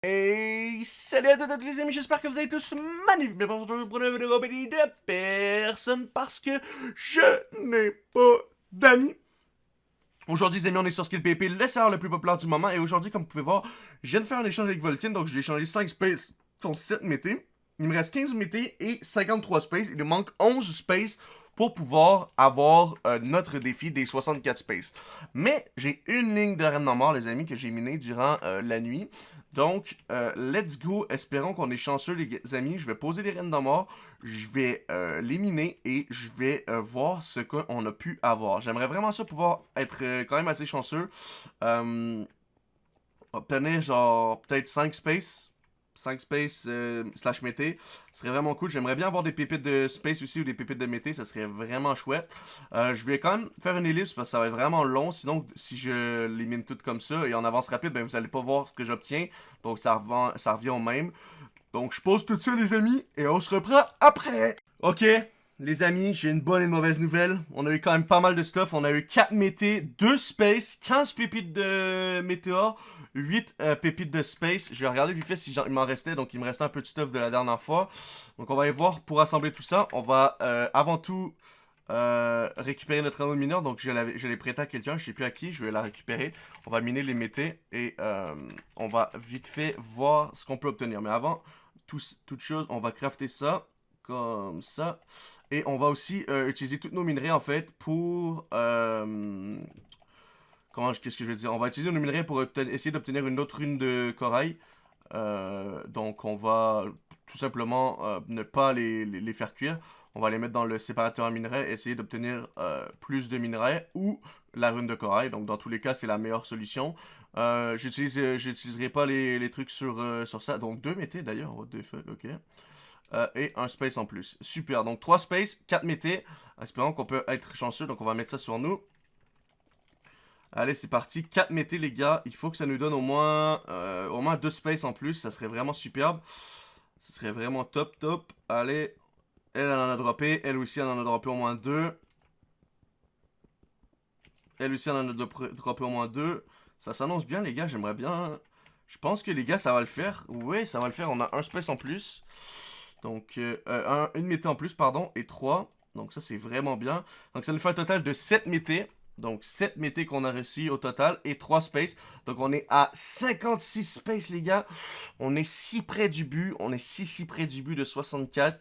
Hey, salut à toutes les amis, j'espère que vous allez tous bonjour pour une vidéo de personne parce que je n'ai pas d'amis. Aujourd'hui, les amis, on est sur Skill PP, le serveur le plus populaire du moment. Et aujourd'hui, comme vous pouvez voir, je viens de faire un échange avec Voltine. Donc, j'ai échangé 5 spaces contre 7 métés. Il me reste 15 métés et 53 spaces. Il me manque 11 spaces pour pouvoir avoir euh, notre défi des 64 spaces. Mais j'ai une ligne de reine mort, les amis, que j'ai minée durant euh, la nuit. Donc, euh, let's go. Espérons qu'on est chanceux, les amis. Je vais poser les reines de mort. Je vais les miner et je vais voir ce qu'on a pu avoir. J'aimerais vraiment ça pouvoir être quand même assez chanceux. obtenir genre peut-être 5 spaces 5 space euh, slash mété. Ce serait vraiment cool. J'aimerais bien avoir des pépites de space aussi ou des pépites de mété. Ça serait vraiment chouette. Euh, je vais quand même faire une ellipse parce que ça va être vraiment long. Sinon, si je les mine toutes comme ça et en avance rapide, ben, vous allez pas voir ce que j'obtiens. Donc, ça, revient, ça revient au même. Donc, je pose tout ça, les amis, et on se reprend après. Ok, les amis, j'ai une bonne et une mauvaise nouvelle. On a eu quand même pas mal de stuff. On a eu 4 mété, 2 space, 15 pépites de météore. 8 euh, pépites de space. Je vais regarder vite fait si il m'en restait. Donc, il me restait un peu de stuff de la dernière fois. Donc, on va aller voir pour assembler tout ça. On va euh, avant tout euh, récupérer notre anneau mineur. Donc, je l'ai prêté à quelqu'un. Je sais plus à qui. Je vais la récupérer. On va miner les métés. Et on va vite fait voir ce qu'on peut obtenir. Mais avant toute chose, on va crafter ça. Comme ça. Et on va aussi utiliser toutes nos minerais, en fait, pour qu'est-ce que je veux dire? On va utiliser nos minerais pour essayer d'obtenir une autre rune de corail. Euh, donc on va tout simplement euh, ne pas les, faire cuire. On va les mettre dans le séparateur à minerais, essayer d'obtenir euh, plus de minerais ou la rune de corail. Donc dans tous les cas, c'est la meilleure solution. J'utiliserai pas les, trucs sur, sur ça. Donc deux métés d'ailleurs, what the fuck, ok. Et un space en plus. Super, donc 3 space, 4 métés. Espérons qu'on peut être chanceux, donc on va mettre ça sur nous. Allez, c'est parti. 4 mété, les gars. Il faut que ça nous donne au moins, euh, au moins 2 spaces en plus. Ça serait vraiment superbe. Ce serait vraiment top, top. Allez. Elle, en a droppé. Elle aussi, en a droppé au moins 2. Elle aussi, en a droppé au moins 2. Ça s'annonce bien, les gars. J'aimerais bien... Je pense que, les gars, ça va le faire. Oui, ça va le faire. On a un space en plus. Donc, euh, un, une mété en plus, pardon. Et 3. Donc, ça, c'est vraiment bien. Donc, ça nous fait un total de 7 métés. Donc, 7 métés qu'on a réussi au total et 3 space. Donc, on est à 56 space, les gars. On est si près du but. On est si, si près du but de 64.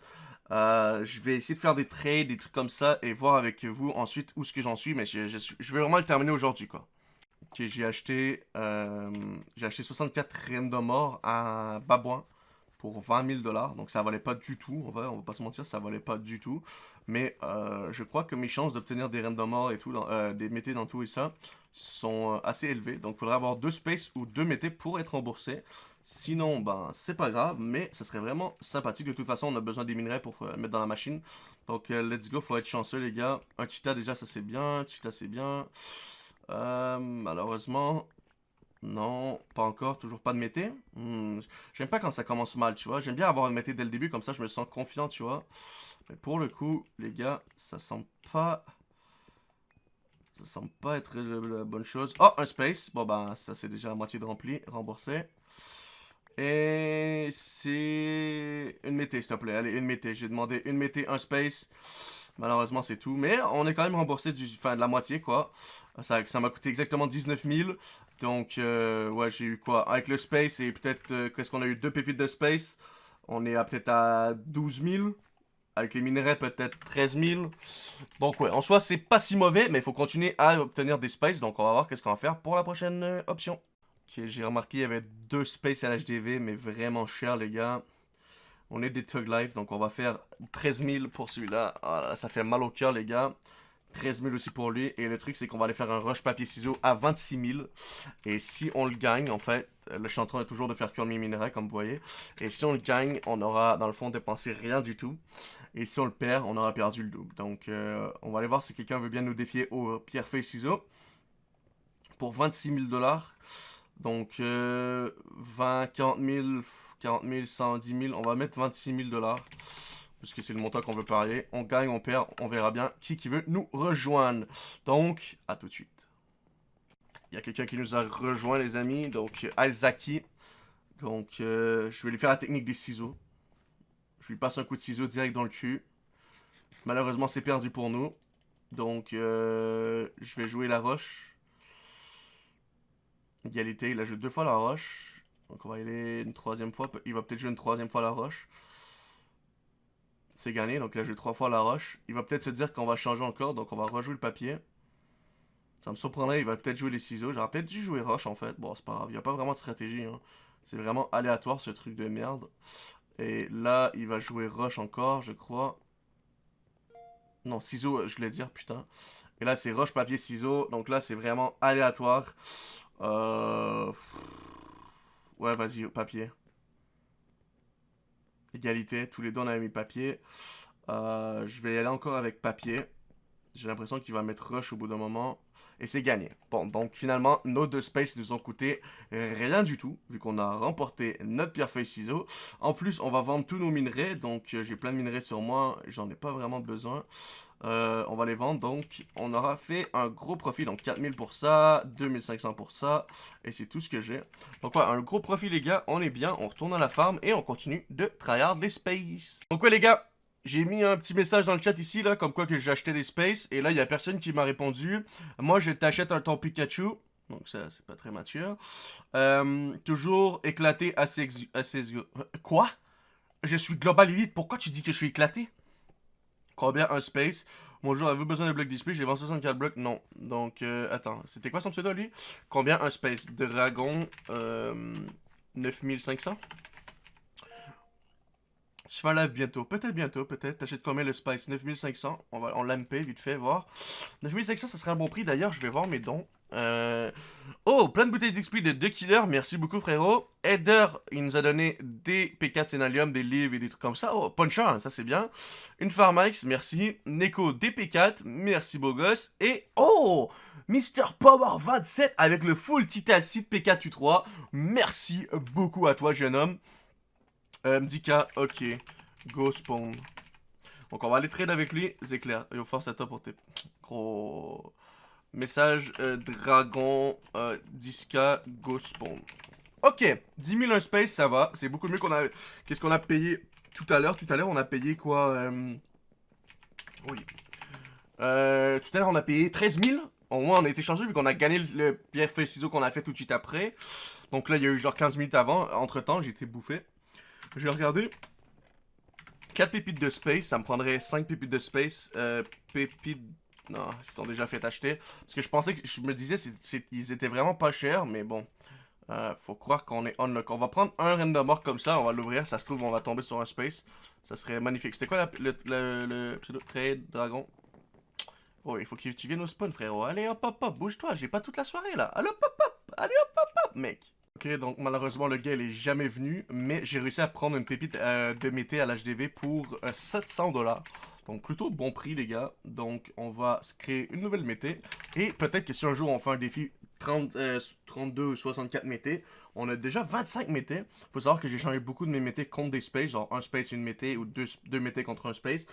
Euh, je vais essayer de faire des trades, des trucs comme ça et voir avec vous ensuite où ce que j'en suis. Mais je, vais vraiment le terminer aujourd'hui, quoi. Ok, j'ai acheté, euh, j'ai acheté 64 random morts à Babouin pour 20 000 dollars. Donc ça valait pas du tout, on va, on va pas se mentir, ça valait pas du tout. Mais euh, je crois que mes chances d'obtenir des random morts et tout, euh, des métés dans tout et ça, sont euh, assez élevées. Donc il faudrait avoir deux spaces ou deux métés pour être remboursé. Sinon, ben, c'est pas grave, mais ça serait vraiment sympathique. De toute façon, on a besoin des minerais pour mettre dans la machine. Donc, let's go, faut être chanceux, les gars. Un Tita, déjà, ça c'est bien. Tita, c'est bien. malheureusement, non, pas encore, toujours pas de mété. Hmm, j'aime pas quand ça commence mal, tu vois. J'aime bien avoir une mété dès le début, comme ça je me sens confiant, tu vois. Mais pour le coup, les gars, ça semble pas... Ça semble pas être la bonne chose. Oh, un space. Bon, bah, ça c'est déjà la moitié de rempli, remboursé. Et c'est une mété, s'il te plaît. Allez, une mété. J'ai demandé une mété, un space. Malheureusement, c'est tout. Mais on est quand même remboursé du, de la moitié, quoi. Ça m'a coûté exactement 19 000. Donc, euh, ouais, j'ai eu quoi? Avec le space et peut-être, euh, qu'est-ce qu'on a eu? Deux pépites de space. On est à peut-être à 12 000. Avec les minerais, peut-être 13 000. Donc, ouais, en soi, c'est pas si mauvais, mais il faut continuer à obtenir des spaces. Donc, on va voir qu'est-ce qu'on va faire pour la prochaine euh, option. Ok, j'ai remarqué, il y avait deux spaces à l'HDV, mais vraiment cher, les gars. On est des Tug Life, donc on va faire 13 000 pour celui-là. Ah, ça fait mal au cœur, les gars. 13 000 aussi pour lui. Et le truc, c'est qu'on va aller faire un rush papier-ciseaux à 26 000. Et si on le gagne, en fait, le chanteur est toujours de faire cuire mes minerais, comme vous voyez. Et si on le gagne, on aura, dans le fond, dépensé rien du tout. Et si on le perd, on aura perdu le double. Donc, euh, on va aller voir si quelqu'un veut bien nous défier au pierre-feuille-ciseaux. Pour 26 000 dollars. Donc, 20, 40 000, 40 000, 110 000. On va mettre 26 000 dollars puisque c'est le montant qu'on veut parier. On gagne, on perd, on verra bien qui qui veut nous rejoindre. Donc, à tout de suite. Il y a quelqu'un qui nous a rejoint, les amis. Donc, Alzaki. Donc, euh, je vais lui faire la technique des ciseaux. Je lui passe un coup de ciseau direct dans le cul. Malheureusement, c'est perdu pour nous. Donc, euh, je vais jouer la roche. Égalité, il a joué deux fois la roche. Donc, on va y aller une troisième fois. Il va peut-être jouer une troisième fois la roche. C'est gagné, donc il a joué trois fois la roche. Il va peut-être se dire qu'on va changer encore, donc on va rejouer le papier. Ça me surprendrait, il va peut-être jouer les ciseaux. J'aurais peut-être dû jouer roche, en fait. Bon, c'est pas grave, il n'y a pas vraiment de stratégie. Hein. C'est vraiment aléatoire, ce truc de merde. Et là, il va jouer roche encore, je crois. Non, ciseaux, je voulais dire, putain. Et là, c'est roche, papier, ciseaux. Donc là, c'est vraiment aléatoire. Euh... Ouais, vas-y, papier. Égalité, tous les deux, on a mis papier. Euh, je vais y aller encore avec papier. J'ai l'impression qu'il va mettre rush au bout d'un moment. Et c'est gagné. Bon, donc finalement, nos deux spaces nous ont coûté rien du tout, vu qu'on a remporté notre pierre feuille ciseaux. En plus, on va vendre tous nos minerais, donc euh, j'ai plein de minerais sur moi, j'en ai pas vraiment besoin. Euh, on va les vendre, donc on aura fait un gros profit, donc 4000 pour ça, 2500 pour ça, et c'est tout ce que j'ai. Donc ouais, un gros profit les gars, on est bien, on retourne à la farm et on continue de tryhard les spaces. Donc ouais les gars, j'ai mis un petit message dans le chat ici, là, comme quoi que acheté des spaces. Et là, il y a personne qui m'a répondu. Moi, je t'achète un ton Pikachu. Donc ça, c'est pas très mature. Euh, toujours éclaté assez... assez... Quoi? Je suis Global Elite. Pourquoi tu dis que je suis éclaté? Combien un space? Bonjour, avez-vous besoin de blocs display? J'ai vendu 64 blocs. Non. Donc, euh, attends. C'était quoi son pseudo, lui? Combien un space? Dragon, euh, 9500? Je fais un live bientôt. Peut-être bientôt, peut-être. T'achètes combien le Spice? 9500. On va on l'ampé vite fait, voir. 9500, ça serait un bon prix. D'ailleurs, je vais voir mes dons. Euh... Oh, plein de bouteilles d'XP de 2 killers. Merci beaucoup, frérot. Eder, il nous a donné des P4 Sénalium, des livres et des trucs comme ça. Oh, Puncher, ça c'est bien. Une Pharmax, merci. Neko, des P4. Merci, beau gosse. Et, oh Mr. Power 27 avec le full Titacite P4 U3. Merci beaucoup à toi, jeune homme. Euh, Mdika, ok. Go spawn. Donc on va aller trade avec lui. Zéclair. Yo, force à toi pour tes gros... Message euh, Dragon euh, Disca Go spawn. Ok, 10 000 un space, ça va. C'est beaucoup mieux qu'on a... Qu'est-ce qu'on a payé tout à l'heure Tout à l'heure, on a payé quoi euh... Oui. Euh, tout à l'heure, on a payé 13 000. Au moins, on a été changé vu qu'on a gagné le, pierre feuille ciseaux qu'on a fait tout de suite après. Donc là, il y a eu genre 15 minutes avant. Entre-temps, j'ai été bouffé. Je vais regarder. 4 pépites de space, ça me prendrait 5 pépites de space. Euh, pépites... Non, ils sont déjà fait acheter. Parce que je pensais. Je me disais, ils étaient vraiment pas chers, mais bon. Euh, faut croire qu'on est unlock. On va prendre un random orc comme ça, on va l'ouvrir. Ça se trouve, on va tomber sur un space. Ça serait magnifique. C'était quoi le, le, le, trade dragon? Oh, il faut que tu viennes au spawn, frérot. Allez, hop, hop, hop, bouge-toi. J'ai pas toute la soirée, là. Allez, hop, hop, hop. Allez, hop, hop, hop, mec. Ok, donc malheureusement le gars il est jamais venu, mais j'ai réussi à prendre une pépite euh, de mété à l'HDV pour 700 euh, dollars. Donc plutôt bon prix les gars. Donc on va se créer une nouvelle mété. Et peut-être que si un jour on fait un défi 30, 32 ou 64 mété, on a déjà 25 mété. Faut savoir que j'ai changé beaucoup de mes métés contre des spaces, genre un space une mété ou deux, deux contre un space.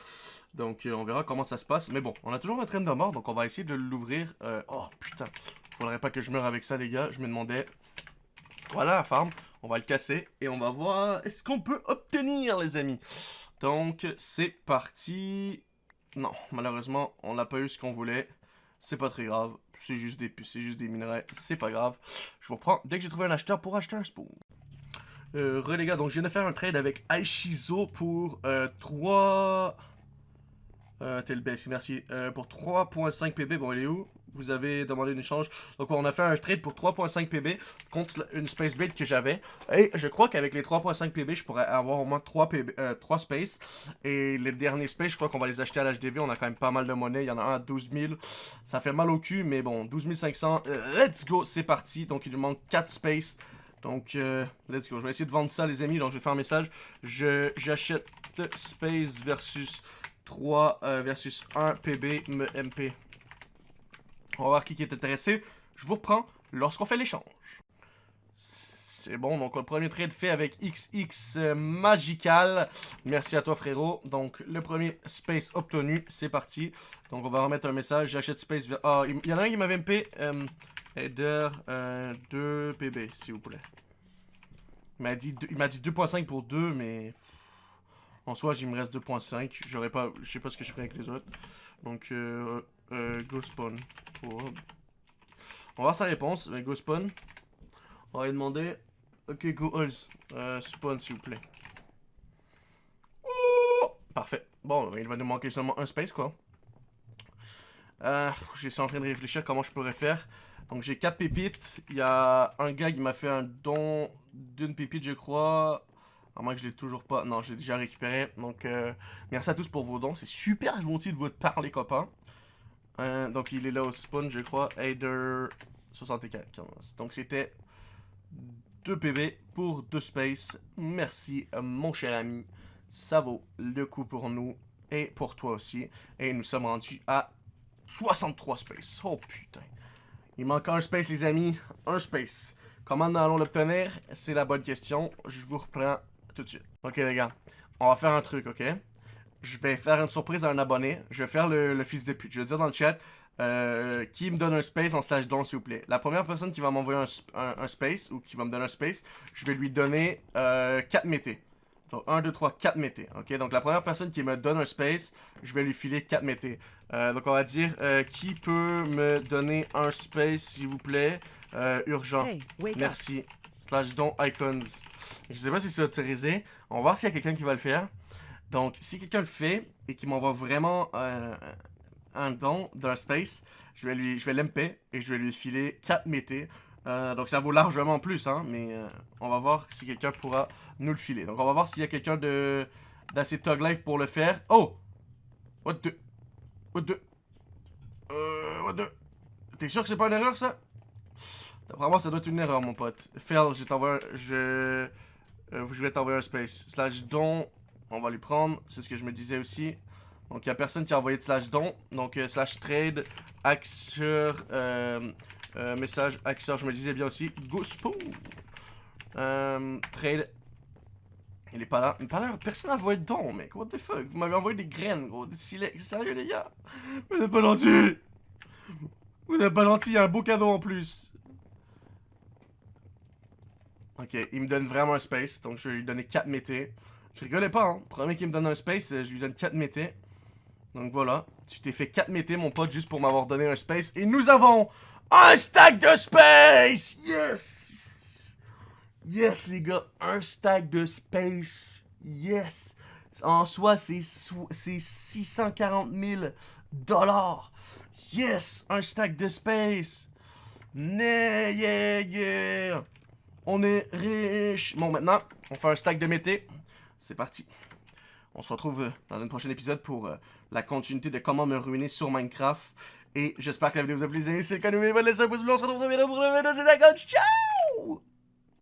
Donc euh, on verra comment ça se passe. Mais bon, on a toujours un train de mort, donc on va essayer de l'ouvrir. oh putain, faudrait pas que je meure avec ça les gars. Je me demandais voilà la farm. On va le casser et on va voir est-ce qu'on peut obtenir, les amis. Donc, c'est parti. Non, malheureusement, on n'a pas eu ce qu'on voulait. C'est pas très grave. C'est juste des c'est juste des minerais. C'est pas grave. Je vous reprends dès que j'ai trouvé un acheteur pour acheter un spawn. Euh, re les gars, donc je viens de faire un trade avec Aishizo pour euh, 3... Euh, tel merci. Euh, pour 3.5 PB, bon il est où? Vous avez demandé une échange. Donc on a fait un trade pour 3.5 PB contre une Space Blade que j'avais. Et je crois qu'avec les 3.5 PB, je pourrais avoir au moins 3, PB, 3 Space. Et les derniers Space, je crois qu'on va les acheter à l'HDV. On a quand même pas mal de monnaie. Il y en a un à 12 000. Ça fait mal au cul, mais bon, 12 500. let's go, c'est parti. Donc il nous manque 4 Space. Donc, euh, let's go. Je vais essayer de vendre ça, les amis. Donc, je vais faire un message. J'achète Space versus 3 euh, versus 1 PB MP. On va voir qui est intéressé. Je vous reprends lorsqu'on fait l'échange. C'est bon, donc le premier trade fait avec XX euh, Magical. Merci à toi frérot. Donc le premier space obtenu, c'est parti. Donc on va remettre un message, j'achète space... Ah, il y en a un qui m'avait MP. Euh, header 2 PB, s'il vous plaît. Il m'a dit, deux- il m'a dit 2.5 pour 2, mais... En soi, il me reste 2.5. J'aurais pas... Je sais pas ce que je ferai avec les autres. Donc, euh... euh go spawn. On va voir sa réponse. Euh, Go spawn. On va lui demander... Ok, go. Euh, spawn, s'il vous plaît. Oh! Parfait. Bon, il va nous manquer seulement un space, quoi. Euh, en train de réfléchir comment je pourrais faire. Donc j'ai 4 pépites. Il y a un gars qui m'a fait un don d'une pépite, je crois. À moins que je l'ai toujours pas. Non, j'ai déjà récupéré. Donc euh, merci à tous pour vos dons. C'est super gentil de votre part, les copains. Euh, donc il est là au spawn, je crois. Aider 75. Donc c'était 2 PB pour 2 space. Merci, mon cher ami. Ça vaut le coup pour nous et pour toi aussi. Et nous sommes rendus à 63 space. Oh putain. Il manque un space, les amis. Un space. Comment nous allons l'obtenir? C'est la bonne question. Je vous reprends tout de suite. Ok, les gars. On va faire un truc, ok? Je vais faire une surprise à un abonné. Je vais faire le, le fils de pute. Je vais dire dans le chat euh, qui me donne un space en slash don, s'il vous plaît. La première personne qui va m'envoyer un, sp- un- un space ou qui va me donner un space, je vais lui donner euh, 4 métés. Donc 1, 2, 3, 4 métés. Ok, donc la première personne qui me donne un space, je vais lui filer 4 métés. Euh, donc on va dire euh, qui peut me donner un space, s'il vous plaît? Urgent. Hey, up. Slash don icons. Je sais pas si c'est autorisé. On va voir s'il y a quelqu'un qui va le faire. Donc, si quelqu'un le fait et qui m'envoie vraiment euh, un don d'un space, je vais lui, je vais l'MP et je vais lui filer 4 métés. Euh, donc ça vaut largement plus, hein, mais euh, on va voir si quelqu'un pourra nous le filer. Donc on va voir s'il y a quelqu'un de d'assez Tug Life pour le faire. Oh! What the... What the... What the... T'es sûr que c'est pas une erreur, ça? Moi, ça doit être une erreur, mon pote. Phil, je. Je... euh, je vais t'envoyer un space. Slash don, on va lui prendre. C'est ce que je me disais aussi. Donc, il y a personne qui a envoyé de slash don. Donc, euh, slash trade, axeur, euh, euh, message, axeur, je me disais bien aussi. Go spoon. Euh, trade. Il est pas là. Il est pas là. Personne n'a envoyé de don, mec. What the fuck? Vous m'avez envoyé des graines, gros. Des silex. Sérieux, les gars? Vous êtes pas gentils. Vous êtes pas gentils. Il y a un beau cadeau en plus. Ok, il me donne vraiment un space, donc je vais lui donner 4 métés. Je rigolais pas, hein. Premier qui me donne un space, euh, je lui donne 4 métés. Donc voilà, tu t'es fait 4 métés, mon pote, juste pour m'avoir donné un space. Et nous avons un stack de space! Yes! Yes, les gars, un stack de space. Yes! En soi, c'est sou- c'est 640 000 dollars. Yes! Un stack de space. Yeah, yeah, yeah! On est riche. Bon, maintenant, on fait un stack de mété. C'est parti. On se retrouve euh, dans un prochain épisode pour euh, la continuité de comment me ruiner sur Minecraft. Et j'espère que la vidéo vous a plu, les amis. C'est le cas, n'oubliez pas de laisser un pouce bleu. On se retrouve une vidéo pour une vidéo. C'est d'accord. Ciao!